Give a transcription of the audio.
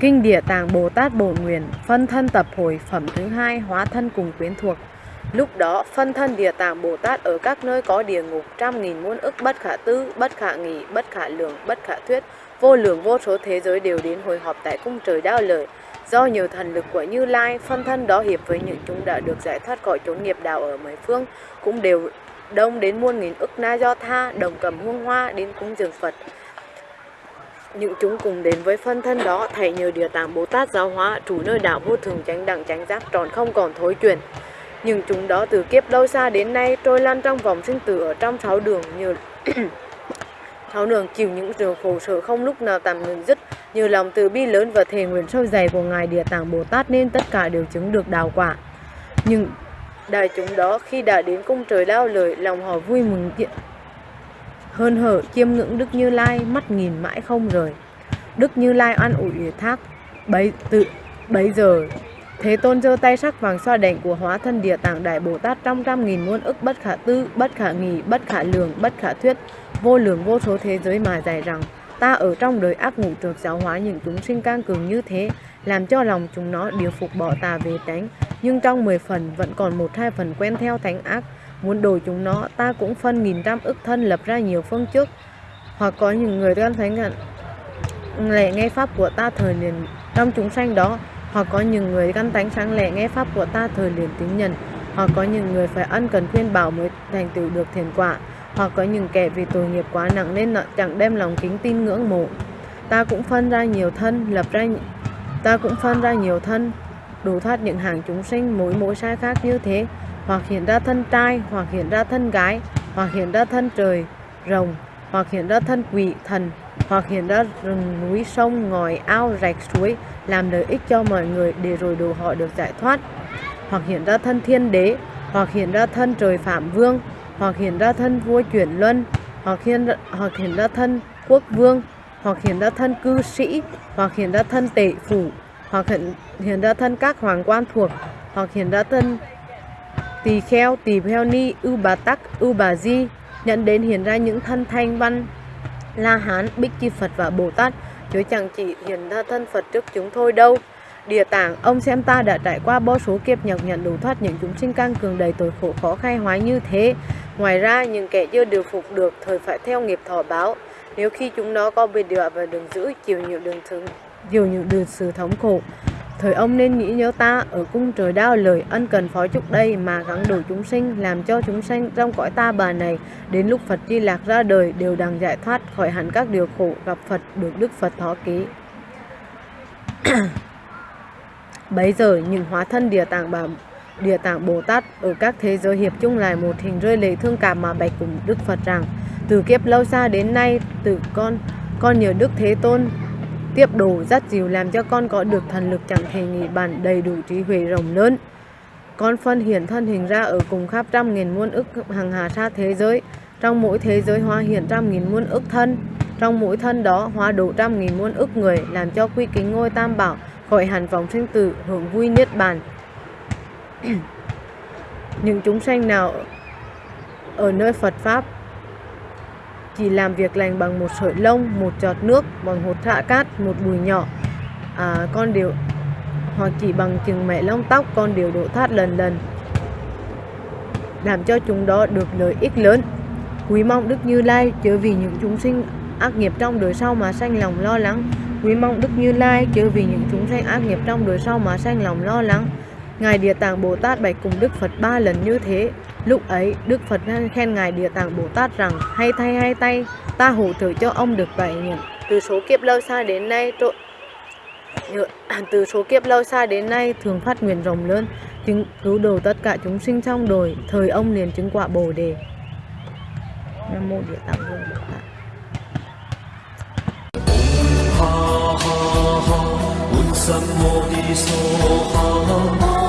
Kinh Địa Tạng Bồ Tát Bổn Nguyện Phân thân tập hồi phẩm thứ hai Hóa thân cùng quyến thuộc Lúc đó, phân thân Địa Tạng Bồ Tát ở các nơi có địa ngục trăm nghìn muôn ức bất khả tư, bất khả nghị, bất khả lượng, bất khả thuyết, vô lượng vô số thế giới đều đến hồi họp tại cung trời đao lợi. Do nhiều thần lực của Như Lai, phân thân đó hiệp với những chúng đã được giải thoát khỏi chốn nghiệp đạo ở mười phương, cũng đều đông đến muôn nghìn ức na do tha, đồng cầm hương hoa đến cúng dường Phật. Những chúng cùng đến với phân thân đó, thầy nhờ Địa Tạng Bồ Tát giáo hóa, chủ nơi đạo vô thường chánh đẳng chánh giác tròn không còn thối chuyển. Nhưng chúng đó từ kiếp lâu xa đến nay trôi lăn trong vòng sinh tử ở trong sáu đường như sáu đường chịu những trường khổ sở không lúc nào tạm ngừng dứt như lòng từ bi lớn và thề nguyện sâu dày của ngài địa tạng bồ tát nên tất cả đều chứng được đào quả. Nhưng đại chúng đó khi đã đến cung trời lao lời lòng họ vui mừng tiện hơn hở chiêm ngưỡng đức như lai mắt nhìn mãi không rời. Đức như lai an ủi ủy thác bấy tự bấy giờ Thế Tôn giơ tay sắc vàng xoa đảnh của hóa thân địa tạng đại Bồ Tát trong trăm nghìn muôn ức bất khả tư, bất khả nghị, bất khả lường, bất khả thuyết, vô lượng vô số thế giới mà dạy rằng ta ở trong đời ác ngủ trượt giáo hóa những chúng sinh can cường như thế, làm cho lòng chúng nó điều phục bỏ tà về tránh, nhưng trong 10 phần vẫn còn một hai phần quen theo thánh ác, muốn đổi chúng nó ta cũng phân nghìn trăm ức thân lập ra nhiều phương trước, hoặc có những người gan thánh hận lẽ nghe pháp của ta thời liền trong chúng sanh đó. Hoặc có những người căn tánh sáng lẻ nghe pháp của ta thời liền tính nhận. Hoặc có những người phải ân cần khuyên bảo mới thành tựu được thiền quả hoặc có những kẻ vì tội nghiệp quá nặng nên chẳng đem lòng kính tin ngưỡng mộ. Ta cũng phân ra nhiều thân, lập ra ta cũng phân ra nhiều thân, đủ thoát những hàng chúng sinh mỗi mỗi sai khác như thế. Hoặc hiện ra thân trai, hoặc hiện ra thân gái, hoặc hiện ra thân trời, rồng, hoặc hiện ra thân quỷ thần, hoặc hiện ra rừng núi, sông, ngòi, ao, rạch, suối, làm lợi ích cho mọi người để rồi đồ họ được giải thoát. Hoặc hiện ra thân thiên đế, hoặc hiện ra thân trời phạm vương hoặc hiện ra thân vua chuyển luân hoặc hiện hoặc hiện ra thân quốc vương hoặc hiện ra thân cư sĩ hoặc hiện ra thân tể phủ hoặc hiện, hiện ra thân các hoàng quan thuộc hoặc hiện ra thân tỳ kheo tỳ kheo ni ưu bà tắc ưu bà di nhận đến hiện ra những thân thanh văn la hán bích chi phật và bồ tát. Chứ chẳng chỉ hiện ra thân phật trước chúng thôi đâu Địa tạng, ông xem ta đã trải qua vô số kiếp nhọc nhận đủ thoát những chúng sinh căng cường đầy tội khổ khó khai hóa như thế. Ngoài ra, những kẻ chưa điều phục được thời phải theo nghiệp thọ báo. Nếu khi chúng nó có bị đọa và đường giữ chịu nhiều đường thương, chịu nhiều đường sự thống khổ, Thời ông nên nghĩ nhớ ta ở cung trời đao lời ân cần phó chúc đây mà gắng đủ chúng sinh làm cho chúng sinh trong cõi ta bà này đến lúc Phật di lạc ra đời đều đằng giải thoát khỏi hẳn các điều khổ gặp Phật được Đức Phật thó ký. Bấy giờ những hóa thân địa tạng bà địa tạng Bồ Tát ở các thế giới hiệp chung lại một hình rơi lệ thương cảm mà bạch cùng Đức Phật rằng, từ kiếp lâu xa đến nay từ con con nhờ Đức Thế Tôn tiếp đồ dắt dìu làm cho con có được thần lực chẳng thể nghĩ bàn đầy đủ trí huệ rộng lớn. Con phân hiển thân hình ra ở cùng khắp trăm nghìn muôn ức hàng hà sa thế giới. Trong mỗi thế giới hóa hiện trăm nghìn muôn ức thân. Trong mỗi thân đó hóa đủ trăm nghìn muôn ức người, làm cho quy kính ngôi tam bảo khỏi hẳn vòng sinh tử hưởng vui niết bàn. Những chúng sanh nào ở nơi Phật Pháp chỉ làm việc lành bằng một sợi lông, một giọt nước, bằng hột thạ cát, một bùi nhỏ. À, con đều hoặc chỉ bằng chừng mẹ lông tóc con đều đổ thoát lần lần làm cho chúng đó được lợi ích lớn quý mong đức như lai chớ vì những chúng sinh ác nghiệp trong đời sau mà sanh lòng lo lắng quý mong đức như lai chớ vì những chúng sanh ác nghiệp trong đời sau mà sanh lòng lo lắng. Ngài địa tạng bồ tát bạch cùng đức phật ba lần như thế. Lúc ấy, Đức Phật khen Ngài Địa Tạng Bồ Tát rằng hay thay hay tay, ta hỗ trợ cho ông được bảy nghiệp. Từ số kiếp lâu xa đến nay, trộn từ số kiếp lâu xa đến nay thường phát nguyện rộng lớn chứng cứu độ tất cả chúng sinh trong đời. Thời ông liền chứng quả bồ đề. Nam mô địa tạng vương bồ tát ha ha ha